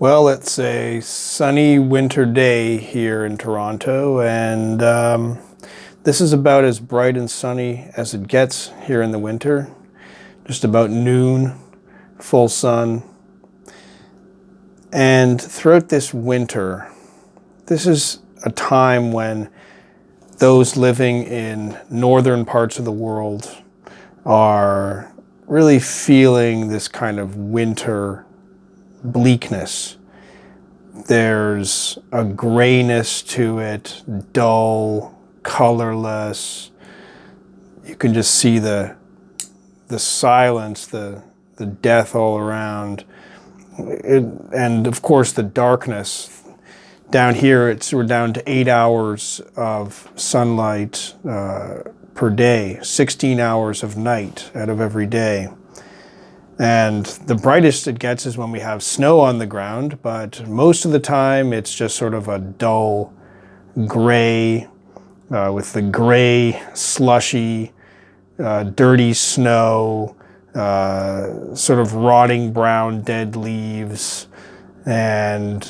Well, it's a sunny winter day here in Toronto, and um, this is about as bright and sunny as it gets here in the winter. Just about noon, full sun. And throughout this winter, this is a time when those living in northern parts of the world are really feeling this kind of winter bleakness. There's a grayness to it, dull, colorless. You can just see the the silence, the the death all around. It, and of course the darkness. Down here, it's we're down to eight hours of sunlight uh, per day, 16 hours of night out of every day. And the brightest it gets is when we have snow on the ground, but most of the time it's just sort of a dull gray uh, with the gray, slushy, uh, dirty snow, uh, sort of rotting brown dead leaves. And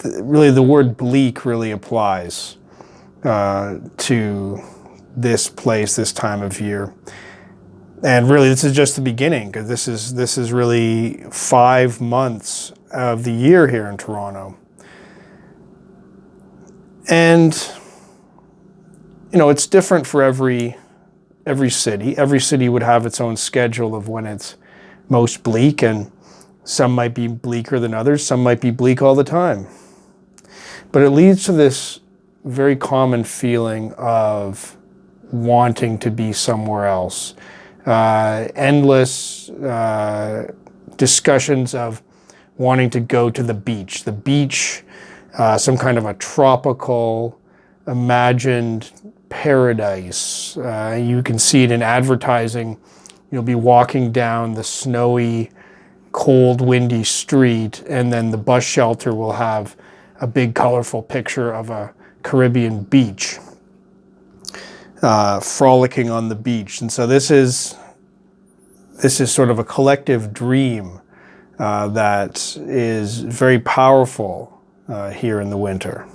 th really the word bleak really applies uh, to this place, this time of year and really this is just the beginning because this is this is really five months of the year here in Toronto. And you know, it's different for every every city. Every city would have its own schedule of when it's most bleak and some might be bleaker than others, some might be bleak all the time. But it leads to this very common feeling of wanting to be somewhere else uh, endless uh, discussions of wanting to go to the beach. The beach, uh, some kind of a tropical, imagined paradise. Uh, you can see it in advertising. You'll be walking down the snowy, cold, windy street, and then the bus shelter will have a big colorful picture of a Caribbean beach uh, frolicking on the beach. And so this is, this is sort of a collective dream uh, that is very powerful uh, here in the winter.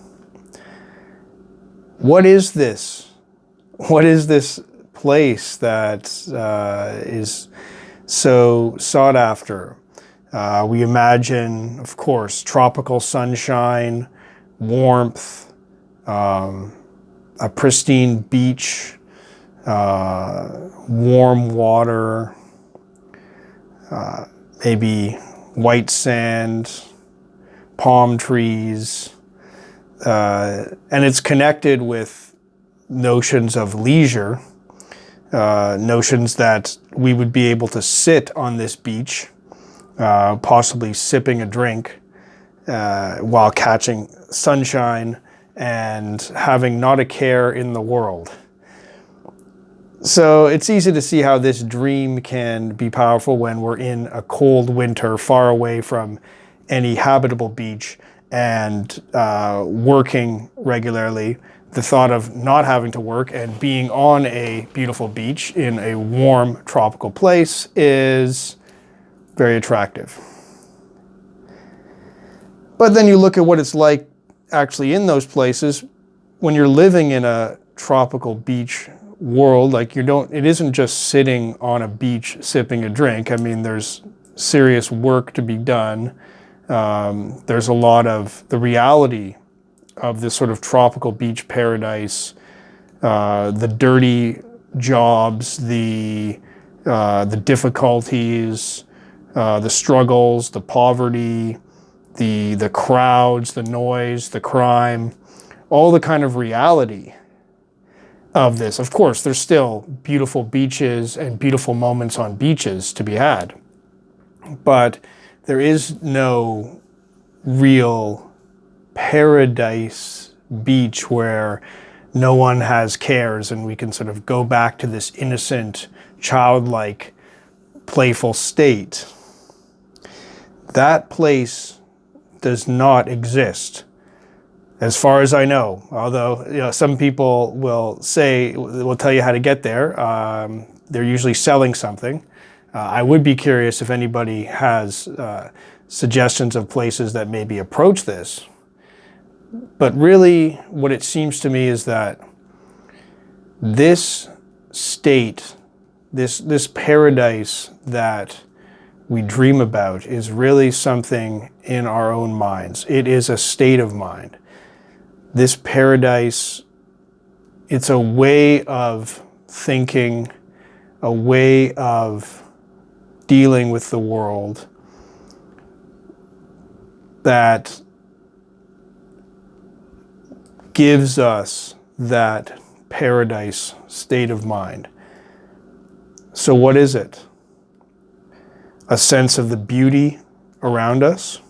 What is this? What is this place that uh, is so sought after? Uh, we imagine, of course, tropical sunshine, warmth, um, a pristine beach, uh, warm water, uh, maybe white sand, palm trees, uh, and it's connected with notions of leisure, uh, notions that we would be able to sit on this beach, uh, possibly sipping a drink uh, while catching sunshine and having not a care in the world. So it's easy to see how this dream can be powerful when we're in a cold winter far away from any habitable beach and uh, working regularly. The thought of not having to work and being on a beautiful beach in a warm tropical place is very attractive. But then you look at what it's like actually in those places, when you're living in a tropical beach world, like you don't, it isn't just sitting on a beach sipping a drink. I mean, there's serious work to be done. Um, there's a lot of the reality of this sort of tropical beach paradise, uh, the dirty jobs, the, uh, the difficulties, uh, the struggles, the poverty, the, the crowds, the noise, the crime, all the kind of reality of this. Of course, there's still beautiful beaches and beautiful moments on beaches to be had, but there is no real paradise beach where no one has cares and we can sort of go back to this innocent, childlike, playful state. That place does not exist as far as I know. Although you know, some people will say, will tell you how to get there. Um, they're usually selling something. Uh, I would be curious if anybody has uh, suggestions of places that maybe approach this. But really, what it seems to me is that this state, this, this paradise that we dream about is really something in our own minds. It is a state of mind. This paradise, it's a way of thinking, a way of dealing with the world that gives us that paradise state of mind. So what is it? A sense of the beauty around us,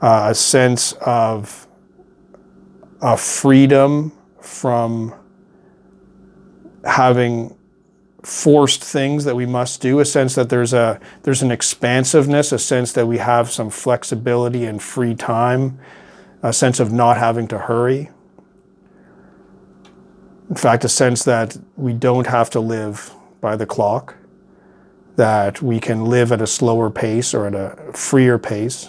uh, a sense of a freedom from having forced things that we must do, a sense that there's a there's an expansiveness, a sense that we have some flexibility and free time, a sense of not having to hurry. In fact, a sense that we don't have to live by the clock, that we can live at a slower pace or at a freer pace,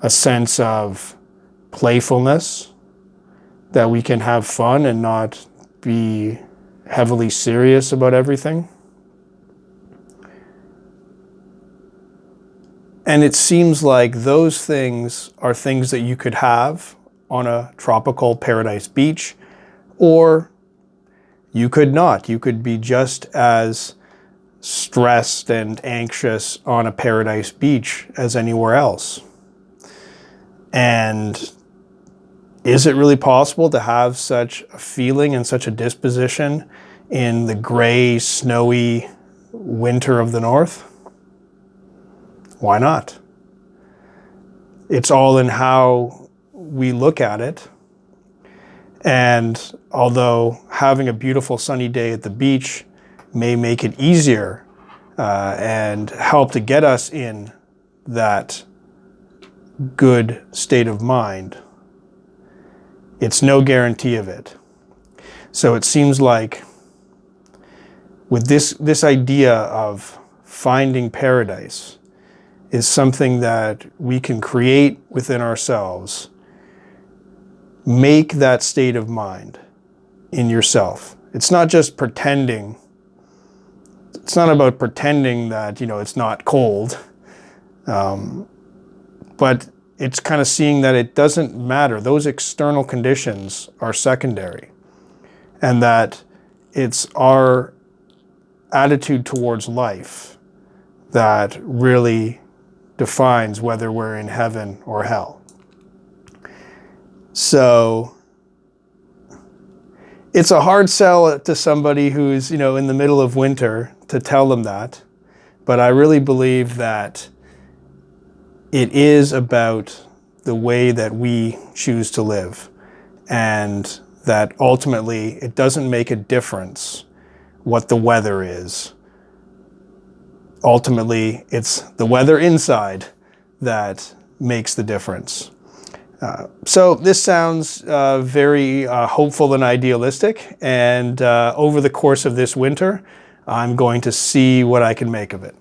a sense of playfulness, that we can have fun and not be heavily serious about everything. And it seems like those things are things that you could have on a tropical paradise beach, or you could not. You could be just as stressed and anxious on a paradise beach as anywhere else. And is it really possible to have such a feeling and such a disposition in the gray, snowy winter of the north? Why not? It's all in how we look at it. And although having a beautiful sunny day at the beach may make it easier uh, and help to get us in that good state of mind, it's no guarantee of it. So it seems like with this, this idea of finding paradise is something that we can create within ourselves. Make that state of mind in yourself. It's not just pretending. It's not about pretending that, you know, it's not cold. Um, but it's kind of seeing that it doesn't matter. Those external conditions are secondary. And that it's our attitude towards life that really defines whether we're in heaven or hell. So it's a hard sell to somebody who's, you know, in the middle of winter to tell them that. But I really believe that it is about the way that we choose to live and that ultimately it doesn't make a difference what the weather is. Ultimately, it's the weather inside that makes the difference. Uh, so this sounds uh, very uh, hopeful and idealistic, and uh, over the course of this winter, I'm going to see what I can make of it.